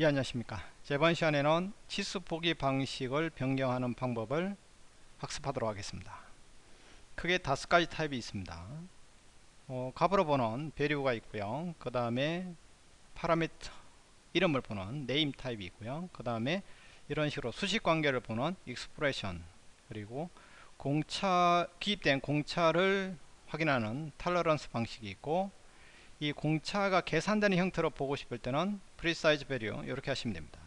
예 안녕하십니까. 이번 시간에는 치수 보기 방식을 변경하는 방법을 학습하도록 하겠습니다. 크게 다섯 가지 타입이 있습니다. 어, 값으로 보는 value가 있고요. 그 다음에 파라미터 이름을 보는 name 타입이 있고요. 그 다음에 이런 식으로 수식 관계를 보는 expression 그리고 공차 기입된 공차를 확인하는 tolerance 방식이 있고 이 공차가 계산되는 형태로 보고 싶을 때는 precise value 이렇게 하시면 됩니다.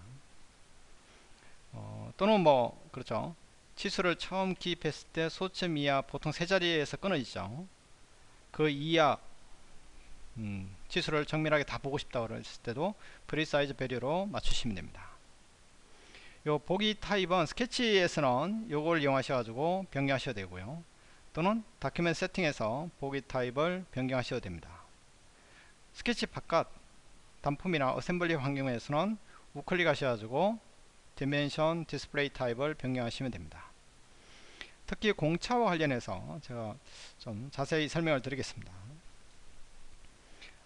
어, 또는 뭐 그렇죠. 치수를 처음 기입했을 때 소점 이하 보통 세 자리에서 끊어지죠. 그 이하 음, 치수를 정밀하게 다 보고 싶다고 그랬을 때도 precise value로 맞추시면 됩니다. 요 보기 타입은 스케치에서는 요걸 이용하셔 가지고 변경하셔도 되고요. 또는 document setting에서 보기 타입을 변경하셔도 됩니다. 스케치 바깥 단품이나 assembly 환경에서는 우클릭 하셔가지고 dimension display type을 변경하시면 됩니다. 특히 공차와 관련해서 제가 좀 자세히 설명을 드리겠습니다.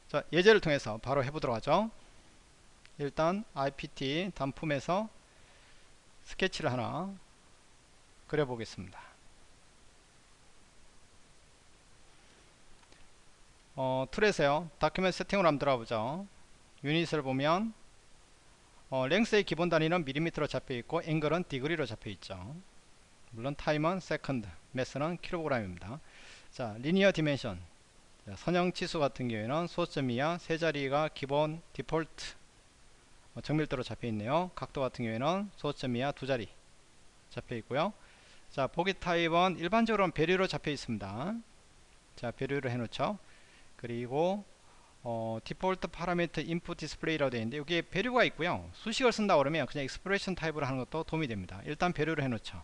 자, 예제를 통해서 바로 해보도록 하죠. 일단 IPT 단품에서 스케치를 하나 그려보겠습니다. 어, tool에서요. document setting으로 한번 들어가보죠. unit을 보면 어, length의 기본 단위는 밀리미터로 잡혀있고 angle은 degree로 잡혀있죠. 물론 time은 second mass는 킬로그램입니다. 자 linear dimension 선형 치수 같은 경우에는 소점 이하 세 자리가 기본 디폴트 어, 정밀도로 잡혀있네요. 각도 같은 경우에는 소점 이하 두 자리 잡혀있고요. 자 보기 타입은 일반적으로는 value로 잡혀있습니다. 자 value를 해놓죠 그리고 어, default parameter input display라고 되어 있는데 여기에 value가 있고요. 수식을 쓴다 그러면 그냥 expression 타입으로 하는 것도 도움이 됩니다. 일단 value를 해 놓죠.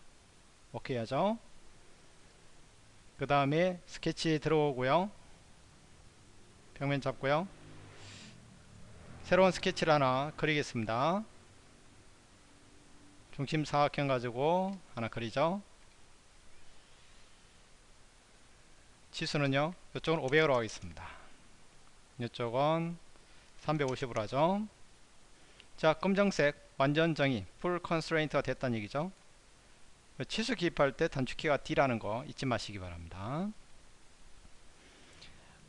오케이 하죠? 그 다음에 스케치 들어오고요. 평면 잡고요. 새로운 스케치를 하나 그리겠습니다. 중심 사각형 가지고 하나 그리죠. 치수는요 이쪽은 500으로 하겠습니다. 이쪽은 350으로 하죠. 자 검정색 완전 정의 full constraint가 됐다는 얘기죠. 치수 기입할 때 단축키가 D라는 거 잊지 마시기 바랍니다.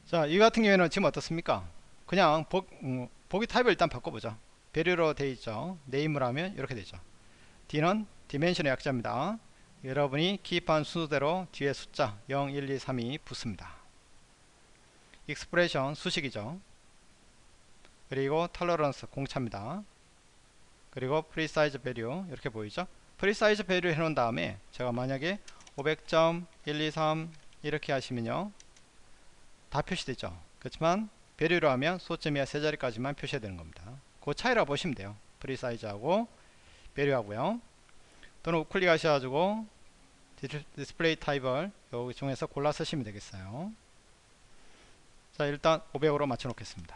자 이 같은 경우에는 지금 어떻습니까? 그냥 보, 음, 보기 타입을 일단 바꿔보죠. value로 되어 있죠. name을 하면 이렇게 되죠. D는 dimension의 약자입니다. 여러분이 기입한 순서대로 뒤에 숫자 0, 1, 2, 3이 붙습니다. expression 수식이죠. 그리고 tolerance 공차입니다. 그리고 precise value 이렇게 보이죠. precise value 해놓은 다음에 제가 만약에 500점 1, 2, 3 이렇게 하시면요. 다 표시되죠. 그렇지만 value로 하면 소점 이하 세 자리까지만 표시해야 되는 겁니다. 그 차이라 보시면 돼요. precise하고 value하고요. 또는 우클릭 하셔가지고 display type을 여기 중에서 골라 쓰시면 되겠어요 자 일단 500으로 맞춰 놓겠습니다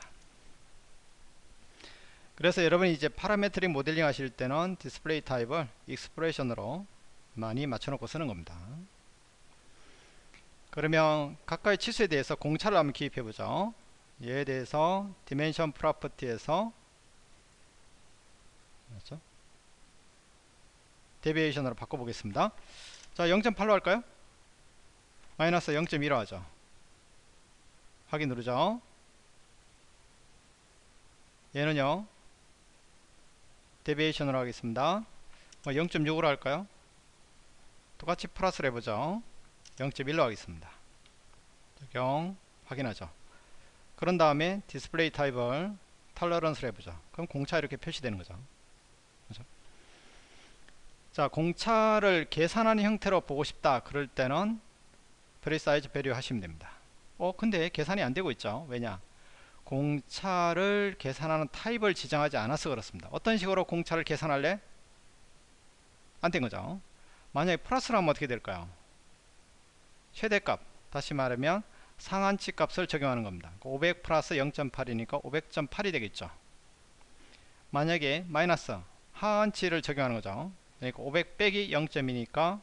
그래서 여러분이 이제 parametric 모델링 하실 때는 display type을 expression으로 많이 맞춰 놓고 쓰는 겁니다 그러면 각각의 치수에 대해서 공차를 한번 기입해 보죠 얘에 대해서 dimension property에서 맞죠? deviation으로 바꿔보겠습니다. 자 0.8로 할까요? 마이너스 0.1로 하죠. 확인 누르죠. 얘는요. deviation으로 하겠습니다. 0.6으로 뭐 할까요? 똑같이 플러스를 해보죠. 0.1로 하겠습니다. 적용 확인하죠. 그런 다음에 display type을 tolerance를 해보죠. 그럼 공차 이렇게 표시되는 거죠. 그렇죠? 자 공차를 계산하는 형태로 보고 싶다 그럴 때는 precise value 하시면 됩니다 어 근데 계산이 안 되고 있죠. 왜냐? 공차를 계산하는 타입을 지정하지 않아서 그렇습니다. 어떤 식으로 공차를 계산할래? 안 된 거죠. 만약에 플러스로 하면 어떻게 될까요? 최대값. 다시 말하면 상한치 값을 적용하는 겁니다. 500 플러스 0.8이니까 500.8이 되겠죠. 만약에 마이너스 하한치를 적용하는 거죠. 그러니까 500 빼기 0.2니까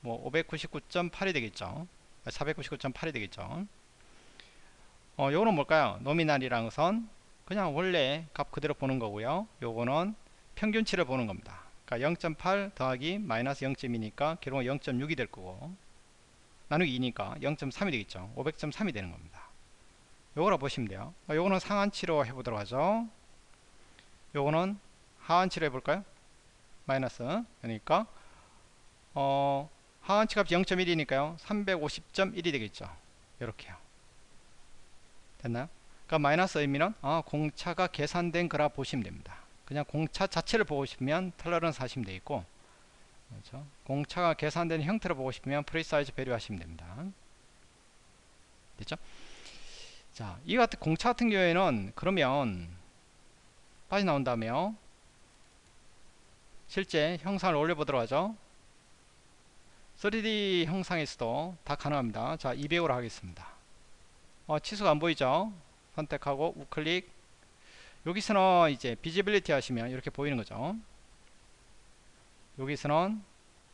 뭐 599.8이 되겠죠. 499.8이 되겠죠 어 요거는 뭘까요? 노미날이랑 선 그냥 원래 값 그대로 보는 거고요. 요거는 평균치를 보는 겁니다. 그러니까 0.8 더하기 마이너스 0.2니까 결국은 0.6이 될 거고 나누기 2니까 0.3이 되겠죠. 500.3이 되는 겁니다. 요거라 보시면 돼요. 요거는 상한치로 해보도록 하죠. 요거는 하한치로 해볼까요? 마이너스 그러니까. 어 하한치 값이 0.1이니까요. 350.1이 되겠죠. 이렇게요 됐나요? 그러니까 마이너스 의미는 아, 공차가 계산된 거라 보시면 됩니다. 그냥 공차 자체를 보고 싶으면 tolerance 하시면 되겠고 그렇죠? 공차가 계산된 형태로 보고 싶으면 precise value 하시면 됩니다. 됐죠? 자, 이 같은 공차 같은 경우에는 그러면 빠져나온다며 실제 형상을 올려보도록 하죠. 3D 형상에서도 다 가능합니다. 자 200으로 하겠습니다 어, 치수가 안 보이죠? 선택하고 우클릭. 여기서는 이제 visibility 하시면 이렇게 보이는 거죠. 여기서는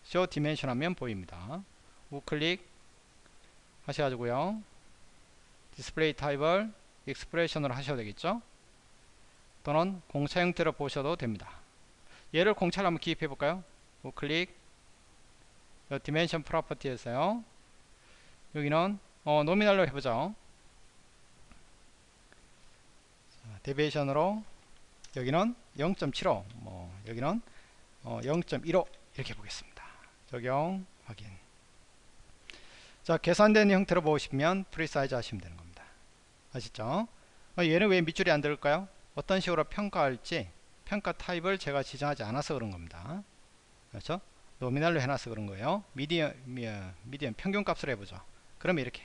show dimension 하면 보입니다. 우클릭 하셔가지고요. 디스플레이 타입을 expression으로 하셔도 되겠죠? 또는 공차 형태로 보셔도 됩니다. 얘를 공차를 한번 기입해 볼까요? 우클릭. dimension property에서요. 여기는 어, nominal로 해보죠 deviation으로 여기는 0.75 뭐 여기는 어, 0.15 이렇게 보겠습니다. 적용 확인. 자 계산된 형태로 보시면 precise 하시면 되는 겁니다. 아시죠? 어, 얘는 왜 밑줄이 안 들을까요? 어떤 식으로 평가할지 평가 타입을 제가 지정하지 않아서 그런 겁니다. 그렇죠? nominal로 해놔서 그런 거예요. median median 평균 값을 해보죠. 그러면 이렇게.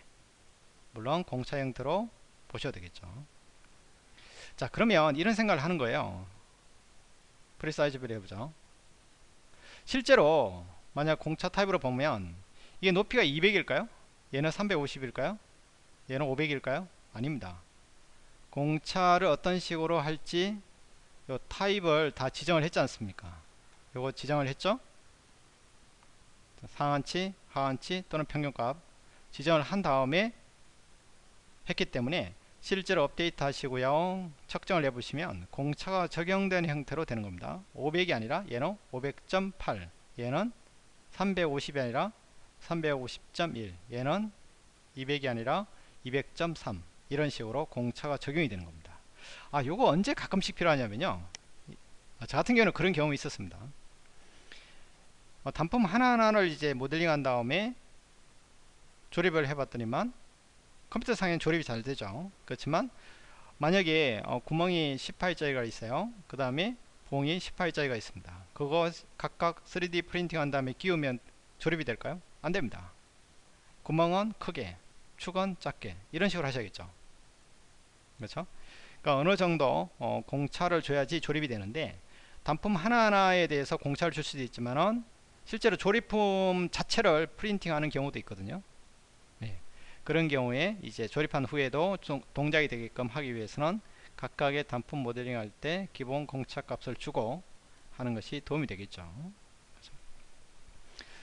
물론 공차 형태로 보셔도 되겠죠 자 그러면 이런 생각을 하는 거예요. precise value를 해보죠. 실제로 만약 공차 타입으로 보면 이게 높이가 200일까요? 얘는 350일까요? 얘는 500일까요? 아닙니다. 공차를 어떤 식으로 할지 요 타입을 다 지정을 했지 않습니까? 요거 지정을 했죠? 상한치 하한치 또는 평균값 지정을 한 다음에 했기 때문에 실제로 업데이트 하시고요. 측정을 해보시면 공차가 적용된 형태로 되는 겁니다. 500이 아니라 얘는 500.8 얘는 350이 아니라 350.1 얘는 200이 아니라 200.3 이런 식으로 공차가 적용이 되는 겁니다. 아 요거 언제 가끔씩 필요하냐면요. 저 같은 경우는 그런 경험이 있었습니다. 어, 단품 하나하나를 이제 모델링 한 다음에 조립을 해봤더니만 컴퓨터 상에는 조립이 잘 되죠. 그렇지만 만약에 어, 구멍이 18자리가 있어요. 그 다음에 봉이 18자리가 있습니다. 그거 각각 3D 프린팅 한 다음에 끼우면 조립이 될까요? 안됩니다. 구멍은 크게 축은 작게 이런 식으로 하셔야겠죠. 그렇죠? 그러니까 어느 정도 어, 공차를 줘야지 조립이 되는데 단품 하나하나에 대해서 공차를 줄 수도 있지만은 실제로 조립품 자체를 프린팅 하는 경우도 있거든요 그런 경우에 이제 조립한 후에도 동작이 되게끔 하기 위해서는 각각의 단품 모델링 할 때 기본 공차 값을 주고 하는 것이 도움이 되겠죠.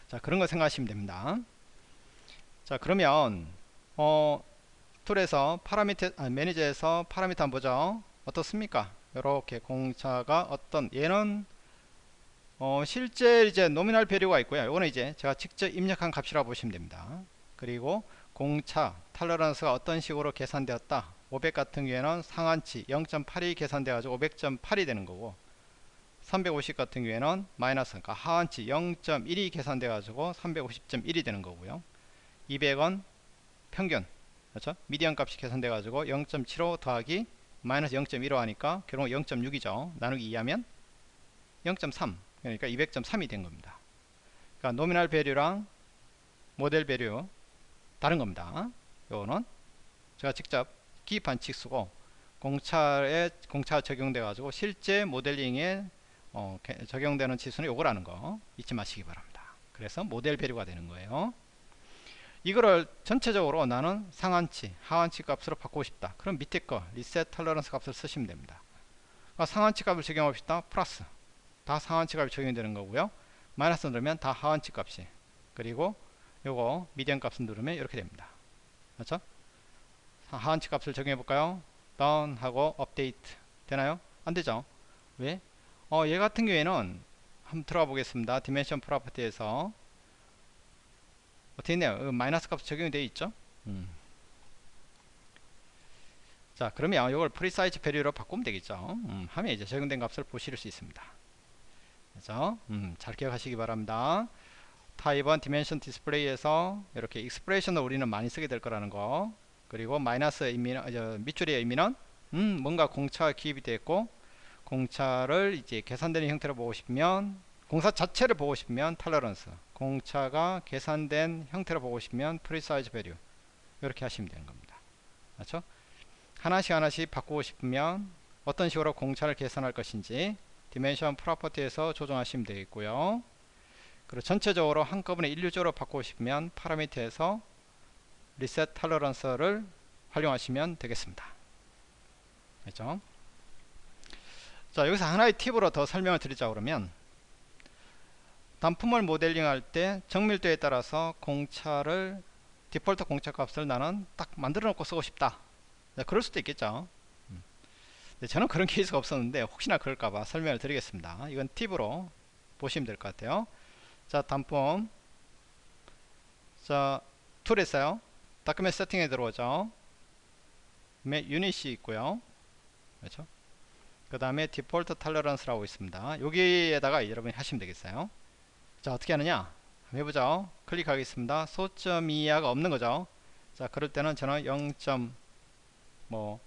자 그런 거 생각하시면 됩니다. 자 그러면 어 tool에서 파라미터 아, 매니저에서 파라미터 한번 보죠. 어떻습니까? 이렇게 공차가 어떤 얘는 어 실제 이제 nominal value가 있고요. 이거는 이제 제가 직접 입력한 값이라고 보시면 됩니다. 그리고 공차 탈러런스가 어떤 식으로 계산되었다. 500 같은 경우에는 상한치 0.8이 계산돼 가지고 500.8이 되는 거고 350 같은 경우에는 마이너스 그러니까 하한치 0.1이 계산돼 가지고 350.1이 되는 거고요. 200원 평균 그렇죠? 미디언 값이 계산돼 가지고 0.75 더하기 마이너스 0.15 하니까 결국 0.6이죠. 나누기 2하면 0.3 그러니까 200.3이 된 겁니다. 그러니까 nominal value랑 model value 다른 겁니다. 요거는 제가 직접 기입한 치수고 공차에 공차 적용돼 가지고 실제 모델링에 어, 적용되는 치수는 요거라는 거 잊지 마시기 바랍니다. 그래서 model value가 되는 거예요. 이거를 전체적으로 나는 상한치, 하한치 값으로 바꾸고 싶다. 그럼 밑에 거 reset tolerance 값을 쓰시면 됩니다. 그러니까 상한치 값을 적용하고 싶다. 플러스 다 상한치 값이 적용되는 거고요. 마이너스 누르면 다 하한치 값이 그리고 요거 median 값을 누르면 이렇게 됩니다. 그렇죠? 하한치 값을 적용해 볼까요? done 하고 업데이트. 되나요? 안되죠? 왜? 어, 얘 같은 경우에는 한번 들어가 보겠습니다. dimension property에서. 어떻게 있네요? 마이너스 값 적용이 되어 있죠? 음. 자 그러면 이걸 precise value로 바꾸면 되겠죠? 음, 하면 이제 적용된 값을 보실 수 있습니다. 그래서 음, 잘 기억하시기 바랍니다 타입은 dimension display에서 이렇게 expression을 우리는 많이 쓰게 될 거라는 거. 그리고 마이너스 의미는 어, 밑줄의 의미는 음, 뭔가 공차 기입이 됐고 공차를 이제 계산되는 형태로 보고 싶으면 공차 자체를 보고 싶으면 tolerance. 공차가 계산된 형태로 보고 싶으면 precise value. 이렇게 하시면 되는 겁니다. 그렇죠? 하나씩 하나씩 바꾸고 싶으면 어떤 식으로 공차를 계산할 것인지 dimension property에서 조정하시면 되겠고요 그리고 전체적으로 한꺼번에 일률적으로 바꾸고 싶으면 파라미터에서 reset tolerance를 활용하시면 되겠습니다. 그렇죠? 자 여기서 하나의 팁으로 더 설명을 드리자 그러면 단품을 모델링 할 때 정밀도에 따라서 공차를 디폴트 공차 값을 나는 딱 만들어 놓고 쓰고 싶다. 네, 그럴 수도 있겠죠. 음. 네, 저는 그런 케이스가 없었는데 혹시나 그럴까봐 설명을 드리겠습니다. 이건 팁으로 보시면 될 것 같아요 자 단품 자툴 있어요. 다큐멘 세팅에 들어오죠. 유닛이 있고요. 그렇죠? 그 다음에 디폴트 탈러런스라고 있습니다. 여기에다가 여러분이 하시면 되겠어요. 자 어떻게 하느냐? 해보죠. 클릭하겠습니다. 소점 이하가 없는 거죠. 자 그럴 때는 저는 0. 뭐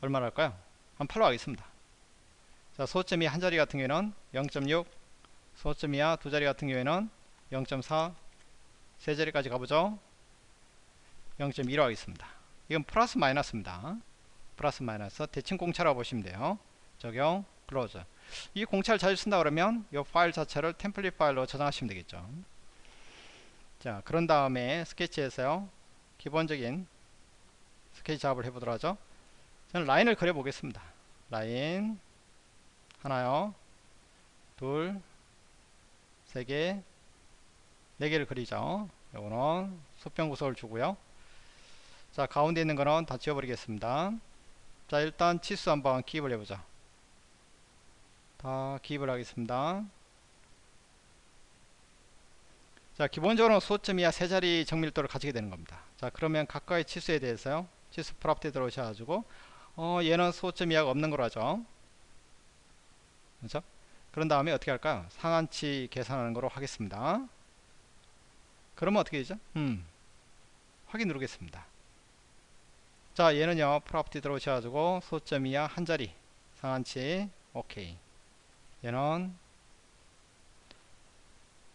얼마나 할까요? 한 8로 하겠습니다. 자 소점이 한 자리 같은 경우에는 0.6 소점 이하 두 자리 같은 경우에는 0.4 세 자리까지 가보죠. 0.1로 하겠습니다. 이건 플러스 마이너스입니다. 플러스 마이너스 대칭 공차라고 보시면 돼요. 적용 close 이 공차를 자주 쓴다 그러면 이 파일 자체를 template 파일로 저장하시면 되겠죠. 자 그런 다음에 스케치에서요. 기본적인 스케치 작업을 해보도록 하죠. 저는 라인을 그려 보겠습니다. 라인 하나요. 둘 세개 네개를 그리죠. 요거는 수평 구석을 주고요. 자 가운데 있는 거는 다 지워버리겠습니다. 자 일단 치수 한번 기입을 해보자 다 기입을 하겠습니다. 자 기본적으로 소점 이하 세 자리 정밀도를 가지게 되는 겁니다. 자 그러면 각각의 치수에 대해서요. 치수 property 들어오셔가지고 어 얘는 소점 이하가 없는 거로 하죠. 그렇죠 그런 다음에 어떻게 할까요? 상한치 계산하는 거로 하겠습니다. 그러면 어떻게 되죠? 음 확인 누르겠습니다. 자 얘는요 property 들어오셔가지고 소점 이하 한 자리. 상한치 오케이 얘는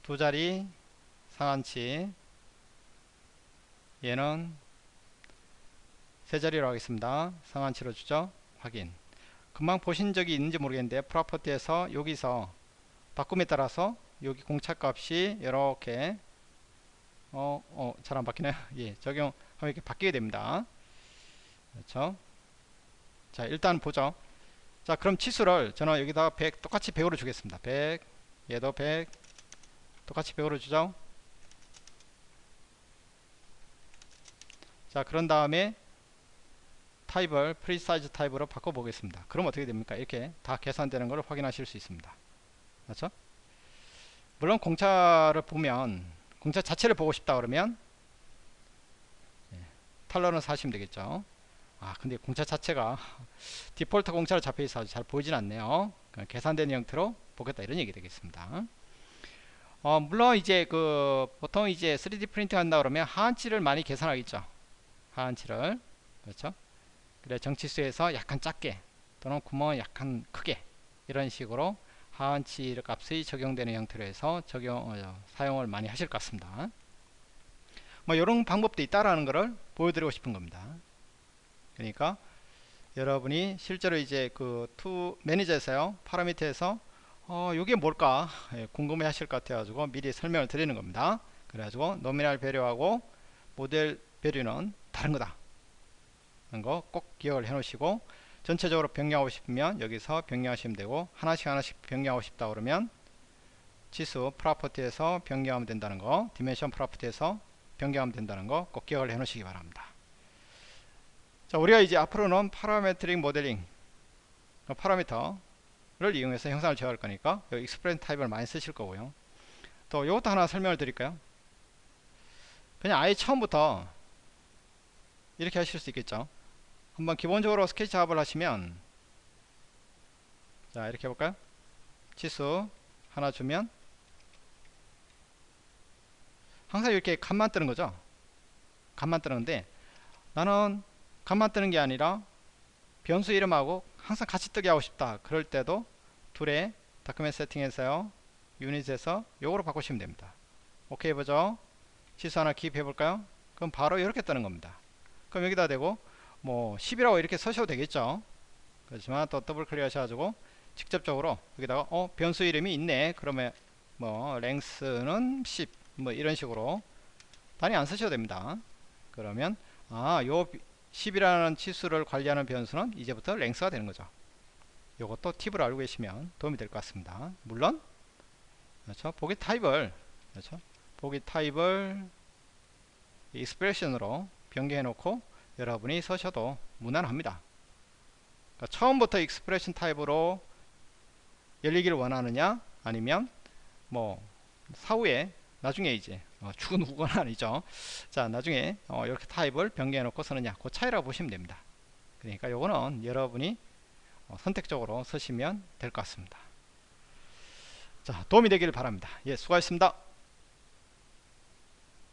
두 자리 상한치. 얘는 세 자리로 하겠습니다. 상한치로 주죠. 확인. 금방 보신 적이 있는지 모르겠는데 프로퍼티에서 여기서 바꿈에 따라서 여기 공차값이 이렇게 어, 어, 잘 안 바뀌나요? 예, 적용하면 이렇게 바뀌게 됩니다. 그렇죠? 자, 일단 보죠. 자, 그럼 치수를 저는 여기다 100 똑같이 100으로 주겠습니다. 100, 얘도 100 똑같이 100으로 주죠. 자, 그런 다음에 타입을 precise 타입으로 바꿔 보겠습니다. 그럼 어떻게 됩니까? 이렇게 다 계산되는 것을 확인하실 수 있습니다. 그렇죠? 물론 공차를 보면 공차 자체를 보고 싶다 그러면 예, 탈러런스 하시면 되겠죠. 아 근데 공차 자체가 디폴트 공차로 잡혀 있어서 잘 보이진 않네요. 계산된 형태로 보겠다 이런 얘기 되겠습니다. 어, 물론 이제 그 보통 이제 3D 프린팅 한다 그러면 하한치를 많이 계산하겠죠. 하한치를. 그렇죠 그래 정치수에서 약간 작게 또는 구멍을 약간 크게 이런 식으로 하한치 값이 적용되는 형태로 해서 적용 어, 사용을 많이 하실 것 같습니다. 뭐 이런 방법도 있다라는 것을 보여드리고 싶은 겁니다. 그러니까 여러분이 실제로 이제 그 tool 매니저에서요 파라미터에서 어 이게 뭘까 예, 궁금해 하실 것 같아 가지고 미리 설명을 드리는 겁니다. 그래 가지고 nominal value하고 model value는 다른 거다. 거 꼭 기억을 해 놓으시고 전체적으로 변경하고 싶으면 여기서 변경하시면 되고 하나씩 하나씩 변경하고 싶다 그러면 치수 property에서 변경하면 된다는 거 dimension property에서 변경하면 된다는 거 꼭 기억을 해 놓으시기 바랍니다. 자 우리가 이제 앞으로는 parametric 모델링 파라미터를 이용해서 형상을 제어할 거니까 여기 expression 타입을 많이 쓰실 거고요. 또 이것도 하나 설명을 드릴까요? 그냥 아예 처음부터 이렇게 하실 수 있겠죠 한번 기본적으로 스케치 작업을 하시면 자 이렇게 해볼까요? 치수 하나 주면 항상 이렇게 값만 뜨는 거죠? 값만 뜨는데 나는 값만 뜨는 게 아니라 변수 이름하고 항상 같이 뜨게 하고 싶다. 그럴 때도 툴에 다큐멘트 세팅에서요 유닛에서 요거로 바꾸시면 됩니다. 오케이 해보죠? 치수 하나 기입해 볼까요? 그럼 바로 이렇게 뜨는 겁니다. 그럼 여기다 대고 뭐 10이라고 이렇게 서셔도 되겠죠. 그렇지만 또 더블 클릭 하셔가지고 직접적으로 여기다가 어 변수 이름이 있네. 그러면 뭐 랭스는 10 뭐 이런 식으로 단위 안 쓰셔도 됩니다. 그러면 아요 10이라는 치수를 관리하는 변수는 이제부터 랭스가 되는 거죠. 요것도 팁을 알고 계시면 도움이 될 것 같습니다. 물론 그렇죠? 보기 타입을 그렇죠? 보기 타입을 expression으로 변경해 놓고 여러분이 쓰셔도 무난합니다. 그러니까 처음부터 expression 타입으로 열리기를 원하느냐 아니면 뭐 사후에 나중에 이제 어, 죽은 후건 아니죠. 자 나중에 어, 이렇게 타입을 변경해 놓고 쓰느냐 그 차이라고 보시면 됩니다. 그러니까 요거는 여러분이 어, 선택적으로 쓰시면 될 것 같습니다. 자 도움이 되기를 바랍니다. 예 수고하셨습니다